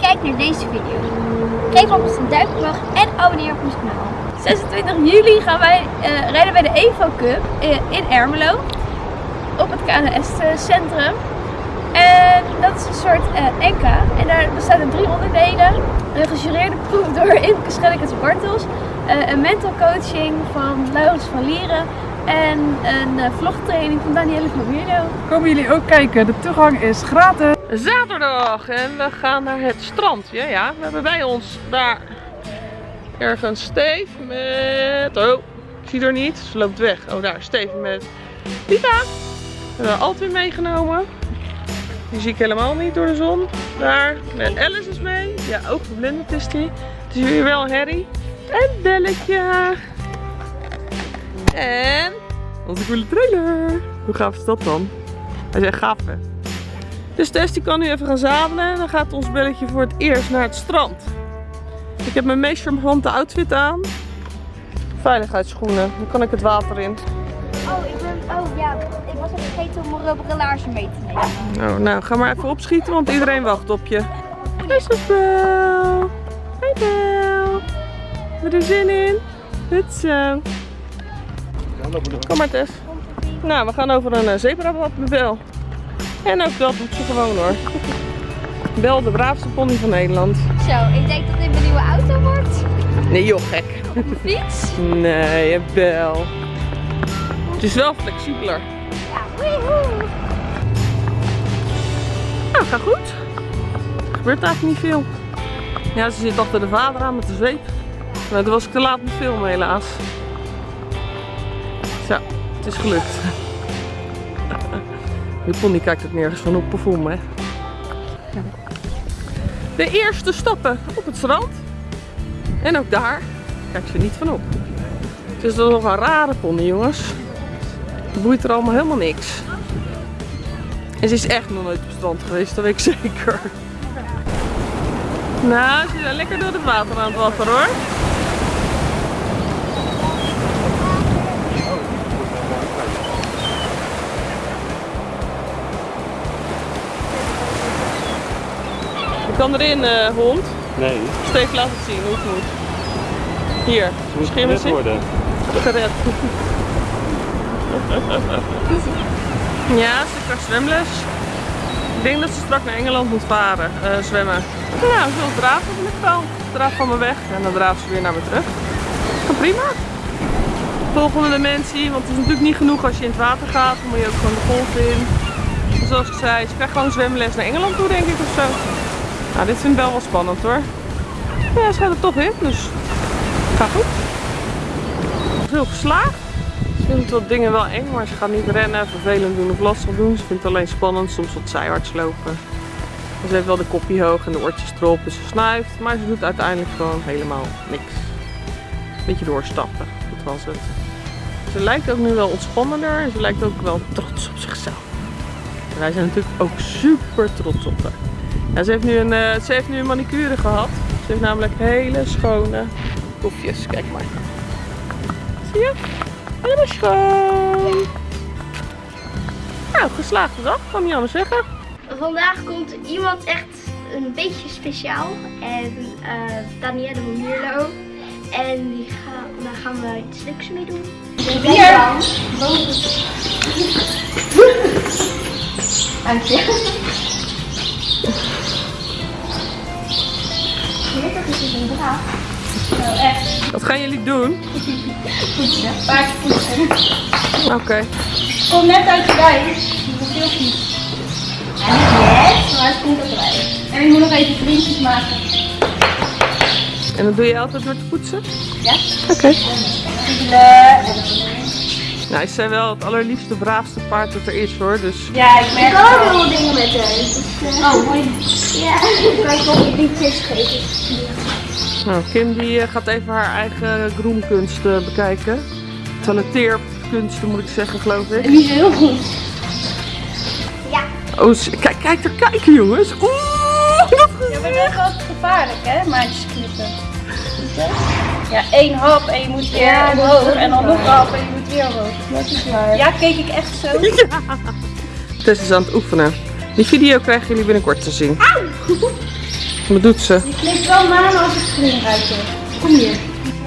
kijkt naar deze video. Geef alvast een duimpje omhoog en abonneer op ons kanaal. 26 juli gaan wij eh, rijden bij de Evo Cup eh, in Ermelo. Op het KNS Centrum. En dat is een soort eh NK. En daar bestaan er drie onderdelen. Een gejureerde proef door Imke Schellekens Bartels. eh, een mental coaching van Laurens van Lieren. En een eh, vlogtraining van Danielle van Mierlo. Komen jullie ook kijken? De toegang is gratis. Zaterdag en we gaan naar het strand. Ja, ja. We hebben bij ons daar ergens Steve met... Oh, ik zie er niet. Ze loopt weg. Oh, daar. Steve met Lita. We hebben Altwin meegenomen. Die zie ik helemaal niet door de zon. Daar. Met Alice is mee. Ja, ook verblindend is die. Het is hier wel herrie. En Belletje. En onze coole trailer. Hoe gaaf is dat dan? Hij is echt gaaf hè. Dus Tess die kan nu even gaan zadelen en dan gaat ons belletje voor het eerst naar het strand. Ik heb mijn meest charmante outfit aan. Veiligheidsschoenen, dan kan ik het water in. Oh, ik ben. Oh ja, ik was even vergeten om mijn laarzen mee te nemen. Nou, nou, ga maar even opschieten, want iedereen wacht op je. Hey Bel. Hey Bel. Je er zin in? Goed zo. Kom maar Tess. Nou, we gaan over een eh, zebrapad met Bel. En ook dat doet ze gewoon hoor. Bel, de braafste pony van Nederland. Zo, ik denk dat dit mijn nieuwe auto wordt. Nee joh, gek. Op fiets. Nee, Bel. Het is wel flexibeler. Ja, woehoe. Nou, gaat goed. Er gebeurt eigenlijk niet veel. Ja, ze zit achter de vader aan met de zweep. Nou, toen was ik te laat met filmen helaas. Zo, het is gelukt. Die pony kijkt ook nergens van op perform, hè. De eerste stappen op het strand. En ook daar kijkt ze niet van op. Het is toch nog een rare pony, jongens. Het boeit er allemaal helemaal niks. En ze is echt nog nooit op het strand geweest, dat weet ik zeker. Nou, ze zijn lekker door het water aan het wapperen hoor. Kan erin, eh, hond. Nee, Steek, laat het zien hoe het moet. Hier, misschien worden. gered. Ja, ze krijgt zwemles. Ik denk dat ze straks naar Engeland moet varen, eh, zwemmen. Nou, ze wil draven van ik wel. Draaf van me weg en dan draaft ze weer naar me terug. Maar prima. Volgende dimensie, want het is natuurlijk niet genoeg als je in het water gaat. Dan moet je ook gewoon de golf in. Zoals ik zei, ze krijgt gewoon zwemles naar Engeland toe denk ik of zo. Dit vind ik wel wel spannend hoor. Ja, ze gaat er toch in, dus gaat goed. Veel geslaagd. Ze vindt wat dingen wel eng, maar ze gaat niet rennen, vervelend doen of lastig doen. Ze vindt het alleen spannend, soms wat zijwaarts lopen. Ze heeft wel de kopje hoog en de oortjes erop en ze snuift, maar ze doet uiteindelijk gewoon helemaal niks. Beetje doorstappen, dat was het. Ze lijkt ook nu wel ontspannender en ze lijkt ook wel trots op zichzelf. En wij zijn natuurlijk ook super trots op haar. Ja, ze, heeft nu een, eh, ze heeft nu een manicure gehad. Ze heeft namelijk hele schone poefjes. Kijk maar. Zie je? Helemaal schoon. Nou, geslaagde dag, kan niet anders zeggen. Vandaag komt iemand echt een beetje speciaal. En eh Danielle van Mierlo. En die gaan, daar gaan we iets leuks mee doen. Hier! Dank je. Is het een. Nou, echt. Wat gaan jullie doen? Poetsen. Paardpoetsen. Oké. Komt net uit de wijs. Dat is heel goed. Niet net, maar het komt uit de wijs. En ik moet nog even vriendjes maken. En dat doe je altijd door te poetsen? Ja? Oké. En Nou, ze zijn wel het allerliefste, braafste paard dat er is hoor. Dus Ja, ik merk Ik ook heel veel dingen met haar. Oh, mooi. Ja, ik kan je ook liedjes geven. nou, Kim die eh, gaat even haar eigen groenkunsten bekijken. Toiletteerkunsten moet ik zeggen, geloof ik. Die is heel goed. Ja. Oh, ze- kijk, kijk er kijken jongens. Oeh, dat Ja, maar dat is altijd gevaarlijk, hè, maatjes knippen. Ja, één hap en je moet weer Ja, omhoog. ook En dan nog een hap en je moet weer omhoog. Dat is waar. Ja, keek ik echt zo. Tess is aan het oefenen. Die video krijgen jullie binnenkort te zien. Wat doet ze? Die knikt wel maar als het springruit is. Kom hier.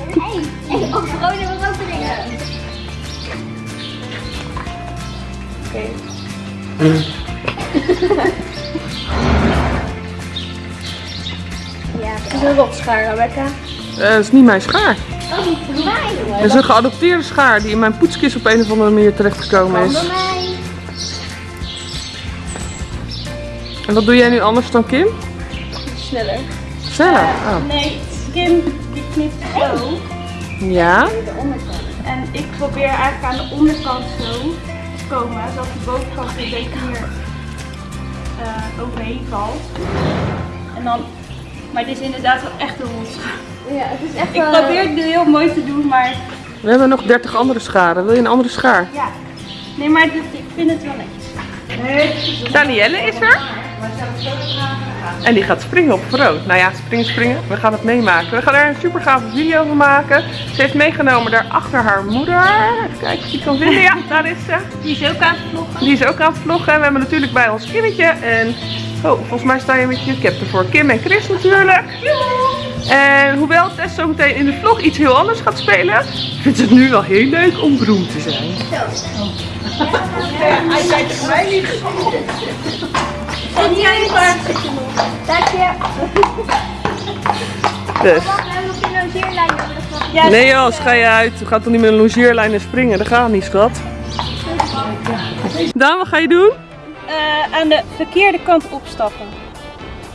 Hey, hey, oh, gewoon even wat dringen. Oké. Ja, Dat is een rotschaar, Rebecca. Eh, dat is niet mijn schaar. dat is voor mij. Dat is een geadopteerde schaar die in mijn poetskist op een of andere manier terechtgekomen is. En wat doe jij nu anders dan Kim? Sneller. Sneller. Oh. Nee, Kim die knipt zo. Ja. De onderkant. En ik probeer eigenlijk aan de onderkant zo te komen, zodat de bovenkant een beetje meer eh, overheen valt. En dan, maar dit is inderdaad wel echt een rotschaar. Ja, het is echt Ik wel... probeer het nu heel mooi te doen, maar We hebben nog 30 andere scharen. Wil je een andere schaar? ja. Nee, maar dit, ik vind het wel netjes. Danielle is er. En die gaat springen op rood. Nou ja, springen, springen. We gaan het meemaken. We gaan er een super gave video van maken. Ze heeft meegenomen daar achter haar moeder. Even kijken of die kan vinden. Ja, daar is ze. Die is ook aan het vloggen. Die is ook aan het vloggen. We hebben natuurlijk bij ons Kimmetje. En oh, volgens mij sta je met je cap ervoor. Kim en Chris natuurlijk. En hoewel Tess zo meteen in de vlog iets heel anders gaat spelen, vindt ze het nu wel heel leuk om beroemd te zijn. Hij zei tegen mij niet. En jij Dank je. Dus. Logeerlijn Nee Jos, ga je uit. We gaan toch niet met een longeerlijn springen? Dat gaat niet, schat. Daan, wat ga je doen? Eh, aan de verkeerde kant opstappen.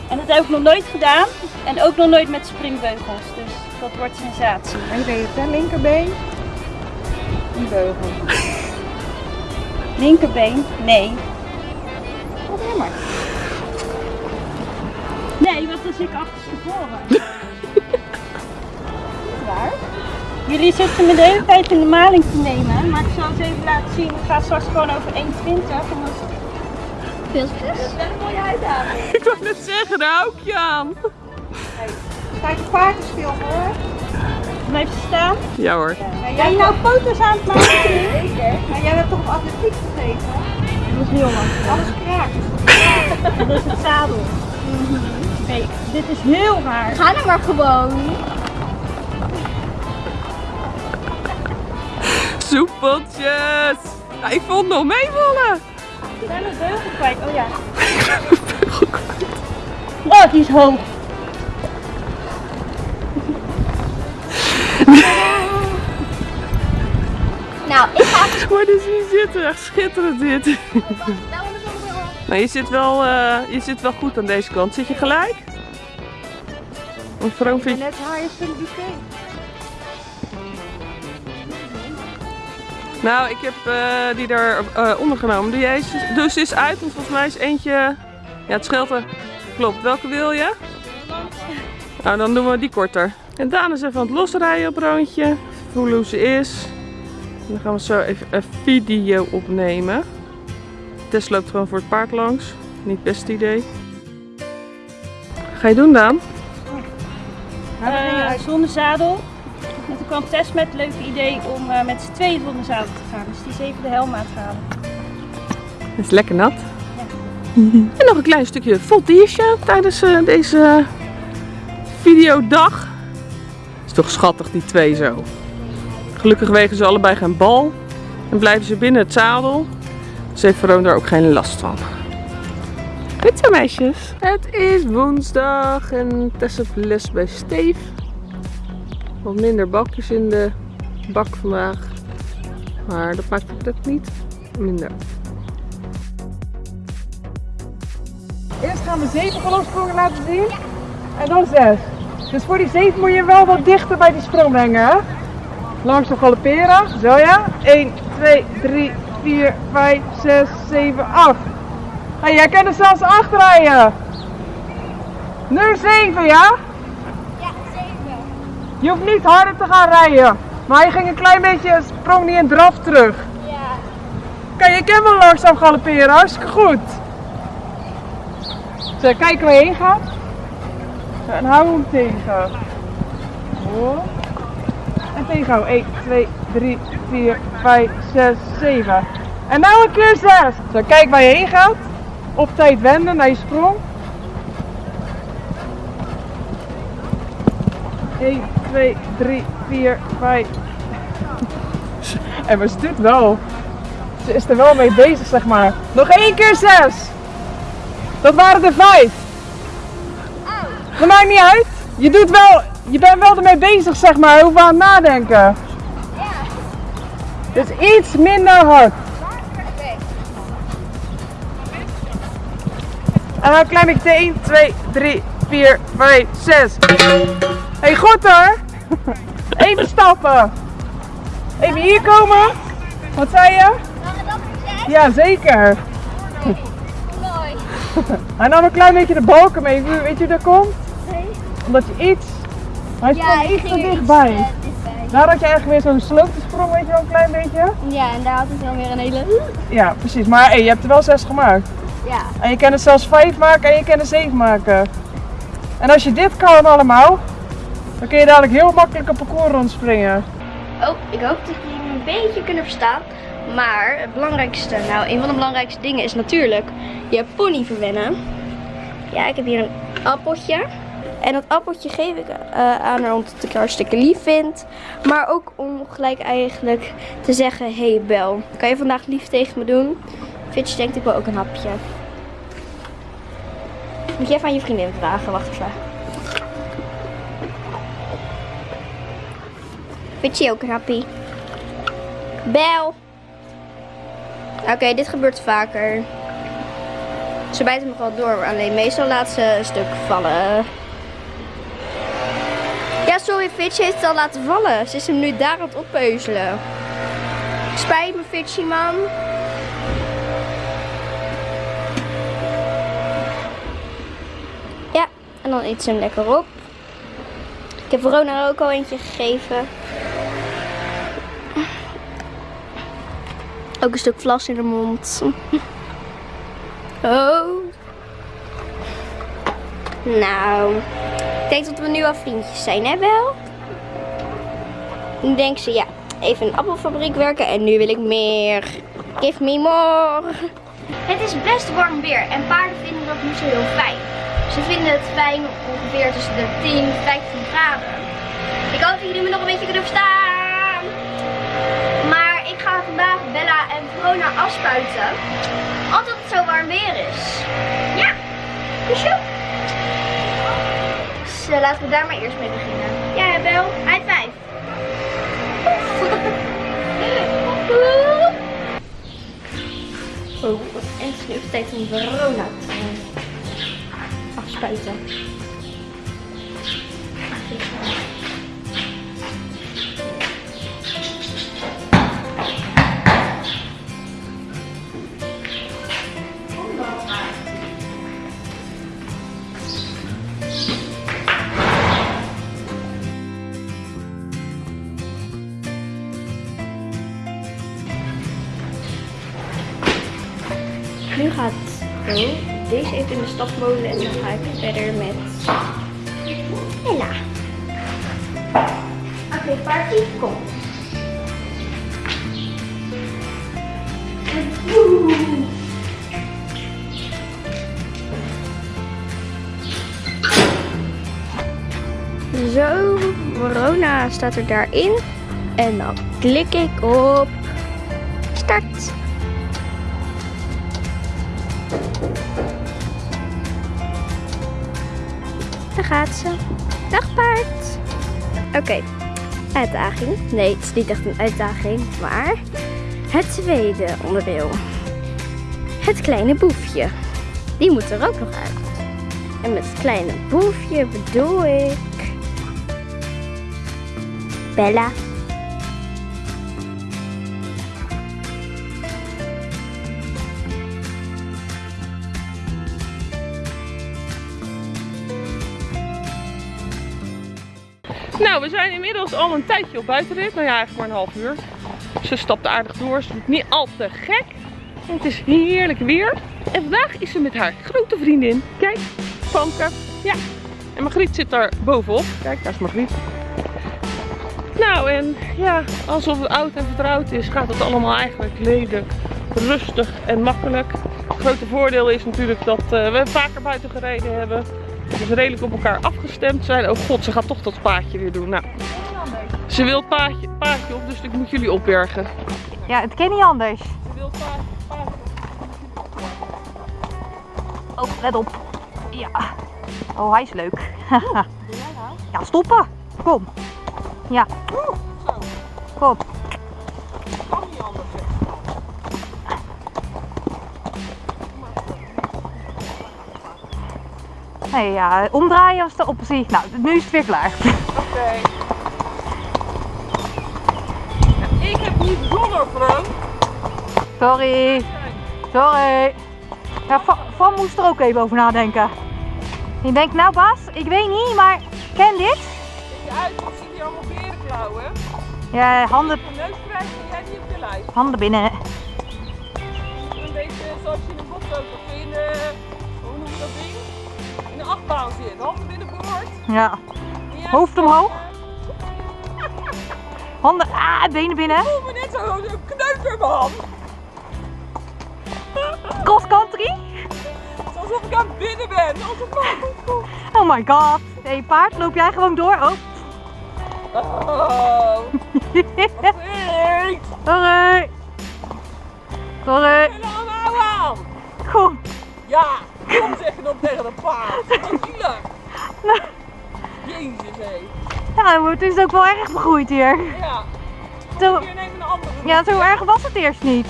En dat heb ik nog nooit gedaan. En ook nog nooit met springbeugels. Dus dat wordt sensatie. En je deed het, hè? Linkerbeen. Die beugel. Linkerbeen? Nee. Probeer maar. Nee, want dan zit ik achterstevoren. Waar? Jullie zitten me de hele tijd in de maling te nemen, maar ik zal het even laten zien. Ik ga straks gewoon over 1,20 en dan Veel succes. is wel een mooie uitdaging. Ik wou net zeggen, daar hou ik je aan. Je paard stil voor? Blijf je staan. Ja hoor. Ja, Ben je nou foto's aan het maken? Zeker. Maar jij hebt toch op atletiek gezeten? Dat is heel lang. Alles kraakt. Dat is het zadel. Oké, dit is heel raar. Ga nou maar gewoon. Soepeltjes. Ik vond nog meevallen. Ik ben een beugel kwijt. Oh ja. Oh, die is hoog. Nou, ik ga Maar dus hier zitten, echt schitterend dit. Nou. Maar je zit, wel, eh, je zit wel goed aan deze kant. Zit je gelijk? Of Vroom vind je... Net highest in the UK. Nou, ik heb eh, die er eh, ondergenomen. Eens, doe ze eens uit, want volgens mij is eentje... Ja, het scheelt er. Klopt. Welke wil je? Nou, dan doen we die korter. En Daan is even aan het losrijden op roontje. Voelen hoe ze is. En dan gaan we zo even een video opnemen. Tess loopt gewoon voor het paard langs. Niet het beste idee. Ga je doen, Daan? Zonder zadel. En toen kwam Tess met het leuke idee om eh, met z'n tweeën zadel te gaan. Dus die is even de helm aan het halen. Het is lekker nat. En nog een klein stukje voltiertje tijdens eh, deze videodag. Is toch schattig die twee zo. Gelukkig wegen ze allebei geen bal. En blijven ze binnen het zadel. Dus heeft Veroon daar ook geen last van. Goed zo meisjes. Het is woensdag en Tess heeft les bij Steef. Wat minder bakjes in de bak vandaag. Maar dat maakt het niet minder. Eerst gaan we zeven verloopsprongen laten zien. En dan zes. Dus voor die zeven moet je wel wat dichter bij die sprong brengen. Hè? Langzaam galopperen. Zo ja. 1, 2, 3, 4, 5, 6, 7, 8. Hey, jij kan er zelfs acht rijden. Nu 7 ja? Je hoeft niet harder te gaan rijden. Maar je ging een klein beetje, sprong niet in draf terug. Ja. Kijk, je kan wel langzaam galopperen, hartstikke goed. Zo, kijken waar je heen gaat. En hou hem tegen. En tegenhouden. 1, 2, 3, 4, 5, 6, 7. En nou een keer 6. Zo, kijk waar je heen gaat. Op tijd wenden naar je sprong. 1, 2, 3, 4, 5. En maar ze doet wel. Ze is er wel mee bezig, zeg maar. Nog één keer 6. Dat waren er 5. Dat maakt niet uit. Je doet wel, je bent wel ermee bezig, zeg maar. Hoeveel aan het nadenken. Dus iets minder hard. En dan klein beetje 1, 2, 3, 4, 5, 6. Hey, goed hoor. Even stappen. Even hier komen. Wat zei je? Ja, zeker. Mooi. En dan een klein beetje de balken mee. Weet je hoe dat komt? Omdat je iets... Hij gewoon iets te dichtbij. Daar had je eigenlijk weer zo'n slooptesprong, weet je wel, een klein beetje. Ja, en daar had ik dan weer een hele... Ja, precies. Maar hey, je hebt er wel zes gemaakt. Ja. En je kan er zelfs vijf maken en je kan er zeven maken. En als je dit kan allemaal, dan kun je dadelijk heel makkelijk een parcours rondspringen. Oh, ik hoop dat jullie me een beetje kunnen verstaan. Maar het belangrijkste, nou, een van de belangrijkste dingen is natuurlijk je pony verwennen. Ja, ik heb hier een appeltje. En dat appeltje geef ik eh, aan haar omdat ik haar hartstikke lief vind. Maar ook om gelijk eigenlijk te zeggen, hey Bel, kan je vandaag lief tegen me doen? Fitch denkt ik wil ook een hapje. Moet je even aan je vriendin vragen, wacht even. Fitchie ook een happy. Bel. Oké, dit gebeurt vaker. Ze bijt hem wel door, alleen meestal laat ze een stuk vallen. Ja, sorry, Fitch heeft het al laten vallen. Ze is hem nu daar aan het oppeuzelen. Spijt me, Fitchie, man. Ja, en dan eet ze hem lekker op. Ik heb Verona er ook al eentje gegeven. Ook een stuk vlas in de mond. Oh. Nou, ik denk dat we nu al vriendjes zijn, hè wel? Nu denkt ze, ja, even in een appelfabriek werken en nu wil ik meer. Give me more. Het is best warm weer en paarden vinden dat niet zo heel fijn. Ze vinden het fijn ongeveer tussen de 10 en 15 graden. Ik hoop dat jullie me nog een beetje kunnen verstaan. Verona afspuiten. Omdat het zo warm weer is. Ja, kusje. Dus eh, laten we daar maar eerst mee beginnen. Ja, Bel. High five. Oh, het is nu tijd om Verona te eh, afspuiten. Stapmolen en dan ga ik verder met Ella. Oké, party, kom. Zo, Verona staat er daarin. En dan klik ik op start. Dag paard. Oké, uitdaging. Nee, het is niet echt een uitdaging, maar het tweede onderdeel. Het kleine boefje. Die moet er ook nog uit. En met het kleine boefje bedoel ik... Bella. Nou, we zijn inmiddels al een tijdje op buitenrit. Nou ja, eigenlijk maar een half uur. Ze stapt aardig door. Ze doet niet al te gek. Het is heerlijk weer. En vandaag is ze met haar grote vriendin. Kijk, Famke. Ja. En Margriet zit daar bovenop. Kijk, daar is Margriet. Nou, en ja, alsof het oud en vertrouwd is, gaat het allemaal eigenlijk redelijk rustig en makkelijk. Het grote voordeel is natuurlijk dat eh, we vaker buiten gereden hebben. Paardjes redelijk op elkaar afgestemd zijn. Oh god, ze gaat toch dat paadje weer doen. Nou, ze wil het paadje, paadje op, dus ik moet jullie opbergen. Ja, het kan niet anders. Ze wil het paadje, paadje. Oh, let op. Ja. Oh, hij is leuk. ja, stoppen. Kom. Ja. Nee, ja, omdraaien was de optie. Nou, nu is het weer klaar. Oké. Ja, ik heb niet zonder Frank. Sorry. Sorry. Ja, Va- Van moest er ook even over nadenken. Je denkt, nou Bas, ik weet niet, maar ken dit? Je uit, want zie je allemaal berenklauwen. Ja, handen, Je neus krijgt en jij niet op je lijf. handen binnen. Een beetje zoals je in bocht ook of In achtbaan zit. Handen binnenboord. Ja. Jij- Hoofd omhoog. Handen, ah, benen binnen. Ik voel me net zo een kneuter in mijn hand. Cross country. Alsof ik aan het binnen ben. Alsof Oh my god. Hé, hey, paard, loop jij gewoon door? Oh. Oh. dan tegen een paard. Wat zielig. Jezus hé. Ja, het is ook wel erg begroeid hier. Ja, Zo, hier een andere. ja, zo erg was het eerst niet.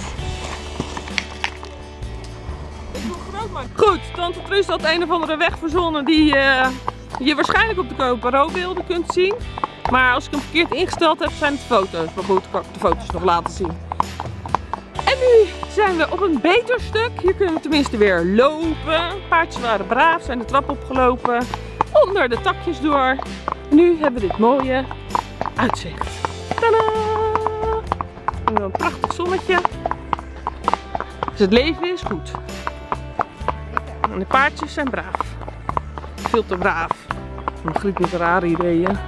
Ik doe groot maar. Goed, Tante Trus had een of andere weg verzonnen die eh, je waarschijnlijk op de GoPro-beelden kunt zien. Maar als ik hem verkeerd ingesteld heb, zijn het foto's. Maar goed, kan ik de foto's nog laten zien. Zijn we op een beter stuk. Hier kunnen we tenminste weer lopen. Paardjes waren braaf, zijn de trap opgelopen. Onder de takjes door. Nu hebben we dit mooie uitzicht. Tadaa! En Een prachtig zonnetje. Dus het leven is goed. En de paardjes zijn braaf. Veel te braaf. Margriet met rare ideeën.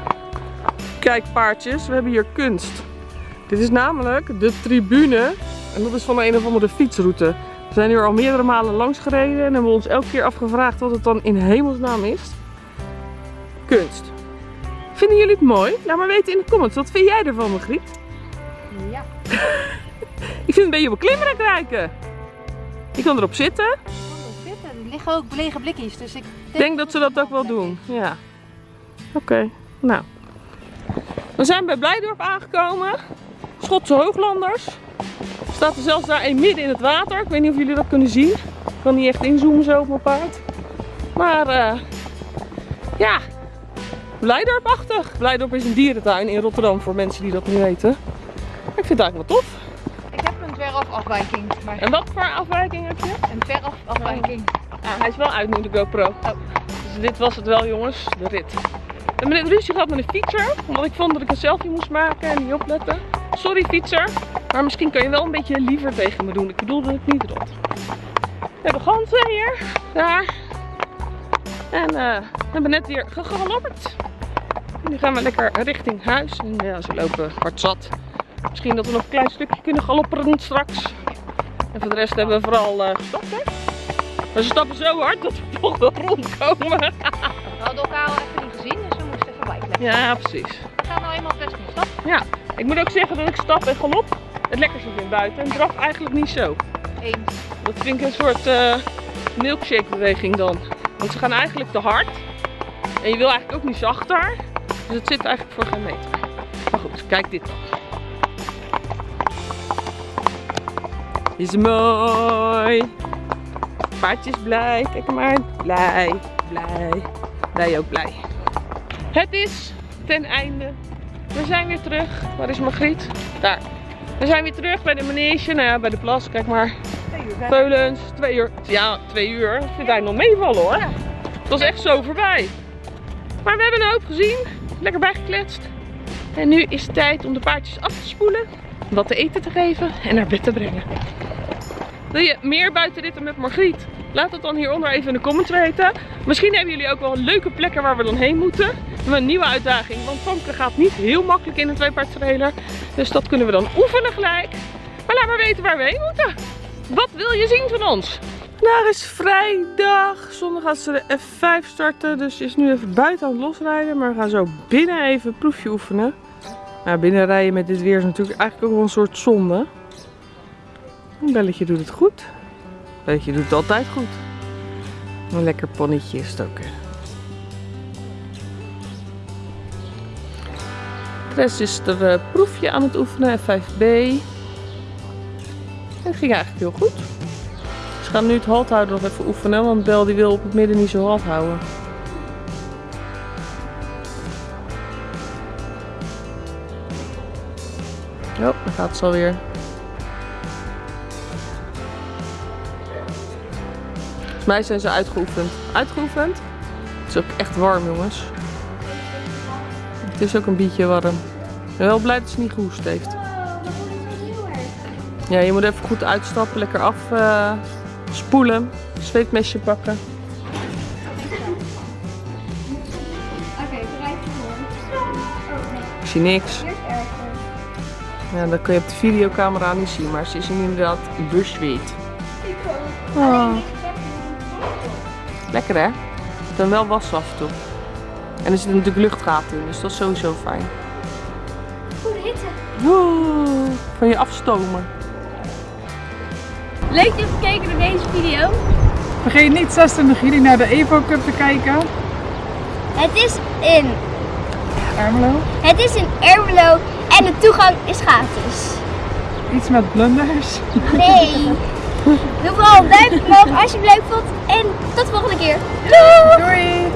Kijk paardjes, we hebben hier kunst. Dit is namelijk de tribune. En dat is van een of andere fietsroute. We zijn hier al meerdere malen langs gereden en hebben ons elke keer afgevraagd wat het dan in hemelsnaam is. Kunst. Vinden jullie het mooi? Laat maar weten in de comments. Wat vind jij ervan, Margriet? Ja. Ik vind het een beetje beklimmerig rijken. Je kan erop zitten. Er liggen ook lege blikjes, dus ik Ik denk dat ze dat ook wel doen. Ja. Oké, nou. We zijn bij Blijdorp aangekomen. Schotse Hooglanders. Staat er zelfs daar een midden in het water. Ik weet niet of jullie dat kunnen zien. Ik kan niet echt inzoomen zo op mijn paard. Maar eh, ja, Blijdorp-achtig. Blijdorp is een dierentuin in Rotterdam voor mensen die dat niet weten. Ik vind het eigenlijk wel tof. Ik heb een veraf afwijking, maar En wat voor afwijking heb je? een veraf afwijking. Ah, hij is wel uit nu, de GoPro. Dus dit was het wel, jongens. De rit. Hebben net ruzie gehad met een fietser. Omdat ik vond dat ik een selfie moest maken en niet opletten. Sorry, fietser. Maar misschien kan je wel een beetje liever tegen me doen. Ik bedoelde het niet rot. We hebben ganzen hier. Daar. En eh, we hebben net weer gegalopperd. Nu gaan we lekker richting huis. En ja, ze lopen hard zat. Misschien dat we nog een klein stukje kunnen galopperen straks. En voor de rest hebben we vooral eh gestapt, hè? Maar ze stappen zo hard dat we toch wel rondkomen. We hadden elkaar al even niet gezien, dus we moesten even bijkleppen. Ja, precies. We gaan nou eenmaal best niet stap. Ja, ik moet ook zeggen dat ik stap en galop het lekkerste vind buiten. En draf eigenlijk niet zo. Eens. Dat vind ik een soort eh, milkshake beweging dan. Want ze gaan eigenlijk te hard. En je wil eigenlijk ook niet zachter. Dus het zit eigenlijk voor geen meter. Maar goed, kijk dit dan. Is mooi. Paardje is blij. Kijk hem maar. Blij, blij. Wij ook blij. Het is ten einde. We zijn weer terug. Waar is Margriet? Daar. We zijn weer terug bij de manege. Nou ja, bij de plas. Kijk maar. Veulens, twee uur. Ja, twee uur. Ik vind hij nog meevallen hoor. Het was echt zo voorbij. Maar we hebben een hoop gezien. Lekker bijgekletst. En nu is het tijd om de paardjes af te spoelen. Wat te eten te geven en naar bed te brengen. Wil je meer buitenritten met Margriet? Laat het dan hieronder even in de comments weten. Misschien hebben jullie ook wel leuke plekken waar we dan heen moeten. Een nieuwe uitdaging, want Famke gaat niet heel makkelijk in een tweepaardstrailer. Dus dat kunnen we dan oefenen gelijk. Maar laat maar weten waar we heen moeten. Wat wil je zien van ons? Vandaag is vrijdag. Zondag gaat ze de F5 starten. Dus is nu even buiten aan het losrijden. Maar we gaan zo binnen even een proefje oefenen. Nou, binnen rijden met dit weer is natuurlijk eigenlijk ook wel een soort zonde. Een belletje doet het goed. Een belletje doet het altijd goed. Een lekker ponnetje is het ook. Rest is er eh, proefje aan het oefenen, F5B. Het ging eigenlijk heel goed. Ze gaan nu het halt houden nog even oefenen, want Bel die wil op het midden niet zo halt houden. Oh, dan gaat ze alweer. Volgens mij zijn ze uitgeoefend. Uitgeoefend? Het is ook echt warm, jongens. Het is ook een beetje warm. Ik ben wel blij dat ze niet gehoest heeft. Ja, je moet even goed uitstappen, lekker af eh, spoelen, zweetmesje pakken. Oké, Ik zie niks. Ja, dat kun je op de videocamera niet zien, maar ze is inderdaad bezweet. Oh. Lekker hè? Dan wel wassen af en toe. En er zitten natuurlijk luchtgaten in, dus dat is sowieso fijn. Goede hitte. Oeh, van je afstomen. Leuk dat je hebt gekeken naar deze video. Vergeet niet 26 juli naar de Evo Cup te kijken. Het is in, Ermelo. het is in Ermelo en de toegang is gratis. Iets met blunders. Nee. Doe vooral een duimpje omhoog als je het leuk vond. En tot de volgende keer. Doei! Doei!